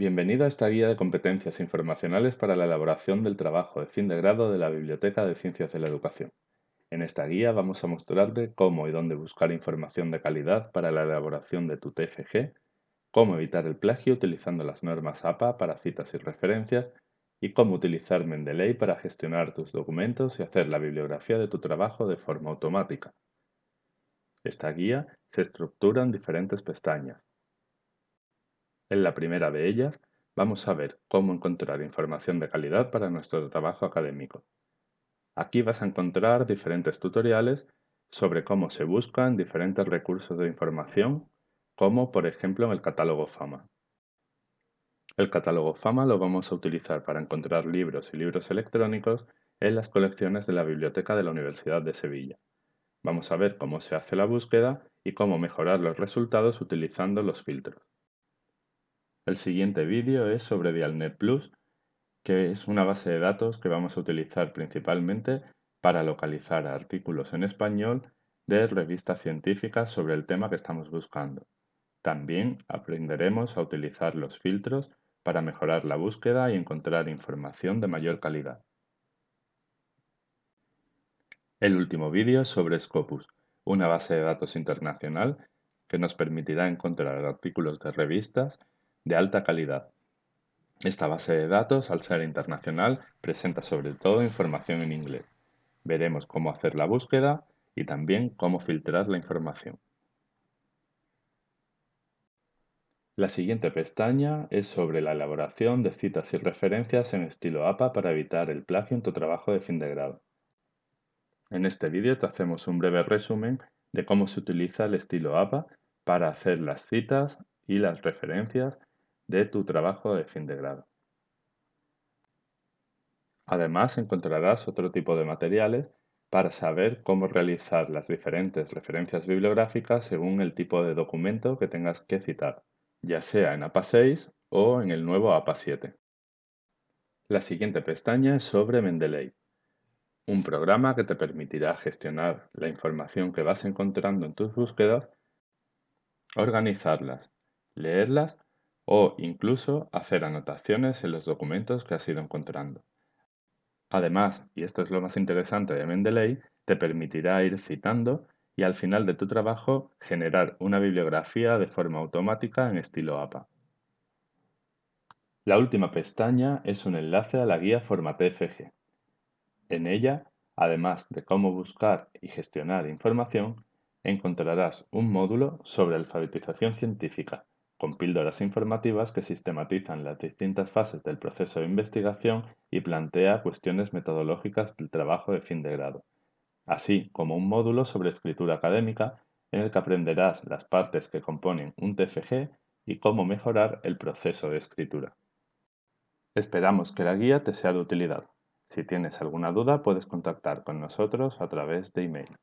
Bienvenido a esta guía de competencias informacionales para la elaboración del trabajo de fin de grado de la Biblioteca de Ciencias de la Educación. En esta guía vamos a mostrarte cómo y dónde buscar información de calidad para la elaboración de tu TFG, cómo evitar el plagio utilizando las normas APA para citas y referencias y cómo utilizar Mendeley para gestionar tus documentos y hacer la bibliografía de tu trabajo de forma automática. Esta guía se estructura en diferentes pestañas en la primera de ellas, vamos a ver cómo encontrar información de calidad para nuestro trabajo académico. Aquí vas a encontrar diferentes tutoriales sobre cómo se buscan diferentes recursos de información, como por ejemplo en el catálogo FAMA. El catálogo FAMA lo vamos a utilizar para encontrar libros y libros electrónicos en las colecciones de la Biblioteca de la Universidad de Sevilla. Vamos a ver cómo se hace la búsqueda y cómo mejorar los resultados utilizando los filtros. El siguiente vídeo es sobre Dialnet Plus, que es una base de datos que vamos a utilizar principalmente para localizar artículos en español de revistas científicas sobre el tema que estamos buscando. También aprenderemos a utilizar los filtros para mejorar la búsqueda y encontrar información de mayor calidad. El último vídeo es sobre Scopus, una base de datos internacional que nos permitirá encontrar artículos de revistas de alta calidad. Esta base de datos, al ser internacional, presenta sobre todo información en inglés. Veremos cómo hacer la búsqueda y también cómo filtrar la información. La siguiente pestaña es sobre la elaboración de citas y referencias en estilo APA para evitar el plagio en tu trabajo de fin de grado. En este vídeo te hacemos un breve resumen de cómo se utiliza el estilo APA para hacer las citas y las referencias de tu trabajo de fin de grado. Además encontrarás otro tipo de materiales para saber cómo realizar las diferentes referencias bibliográficas según el tipo de documento que tengas que citar, ya sea en APA 6 o en el nuevo APA 7. La siguiente pestaña es sobre Mendeley, un programa que te permitirá gestionar la información que vas encontrando en tus búsquedas, organizarlas, leerlas o incluso hacer anotaciones en los documentos que has ido encontrando. Además, y esto es lo más interesante de Mendeley, te permitirá ir citando y al final de tu trabajo generar una bibliografía de forma automática en estilo APA. La última pestaña es un enlace a la guía FormaTFG. En ella, además de cómo buscar y gestionar información, encontrarás un módulo sobre alfabetización científica con píldoras informativas que sistematizan las distintas fases del proceso de investigación y plantea cuestiones metodológicas del trabajo de fin de grado, así como un módulo sobre escritura académica en el que aprenderás las partes que componen un TFG y cómo mejorar el proceso de escritura. Esperamos que la guía te sea de utilidad. Si tienes alguna duda puedes contactar con nosotros a través de email.